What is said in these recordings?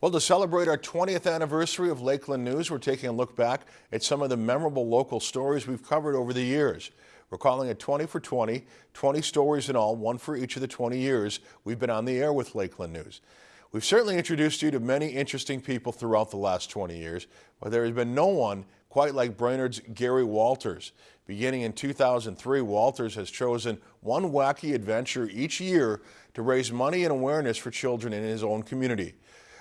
Well, to celebrate our 20th anniversary of Lakeland News, we're taking a look back at some of the memorable local stories we've covered over the years. We're calling it 20 for 20, 20 stories in all, one for each of the 20 years we've been on the air with Lakeland News. We've certainly introduced you to many interesting people throughout the last 20 years, but there has been no one quite like Brainerd's Gary Walters. Beginning in 2003, Walters has chosen one wacky adventure each year to raise money and awareness for children in his own community.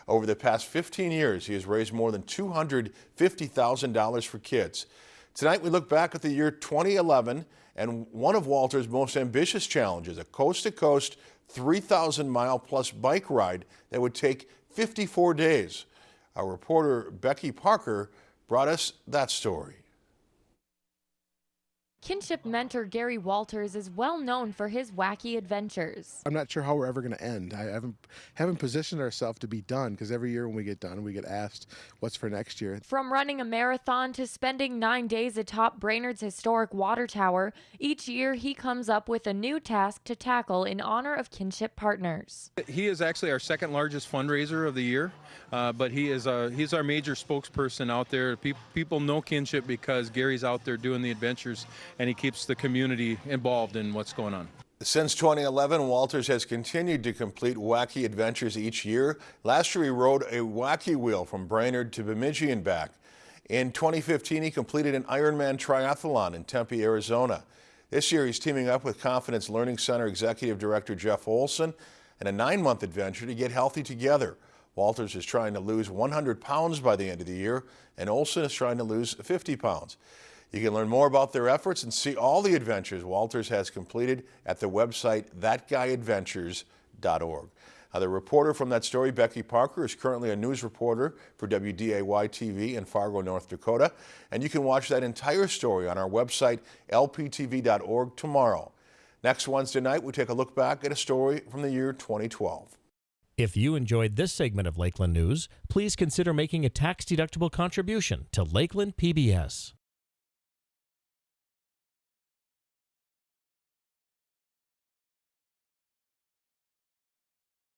Over the past 15 years, he has raised more than $250,000 for kids. Tonight, we look back at the year 2011 and one of Walter's most ambitious challenges, a coast-to-coast 3,000-mile plus bike ride that would take 54 days. Our reporter Becky Parker brought us that story. Kinship mentor Gary Walters is well known for his wacky adventures. I'm not sure how we're ever going to end. I haven't haven't positioned ourselves to be done because every year when we get done, we get asked what's for next year. From running a marathon to spending nine days atop Brainerd's historic water tower, each year he comes up with a new task to tackle in honor of Kinship partners. He is actually our second largest fundraiser of the year, uh, but he is uh, he's our major spokesperson out there. Pe people know Kinship because Gary's out there doing the adventures and he keeps the community involved in what's going on. Since 2011, Walters has continued to complete wacky adventures each year. Last year, he rode a wacky wheel from Brainerd to Bemidji and back. In 2015, he completed an Ironman triathlon in Tempe, Arizona. This year, he's teaming up with Confidence Learning Center Executive Director Jeff Olson in a nine-month adventure to get healthy together. Walters is trying to lose 100 pounds by the end of the year, and Olson is trying to lose 50 pounds. You can learn more about their efforts and see all the adventures Walters has completed at the website thatguyadventures.org. The reporter from that story, Becky Parker, is currently a news reporter for WDAY-TV in Fargo, North Dakota, and you can watch that entire story on our website, lptv.org, tomorrow. Next Wednesday night, we take a look back at a story from the year 2012. If you enjoyed this segment of Lakeland News, please consider making a tax-deductible contribution to Lakeland PBS.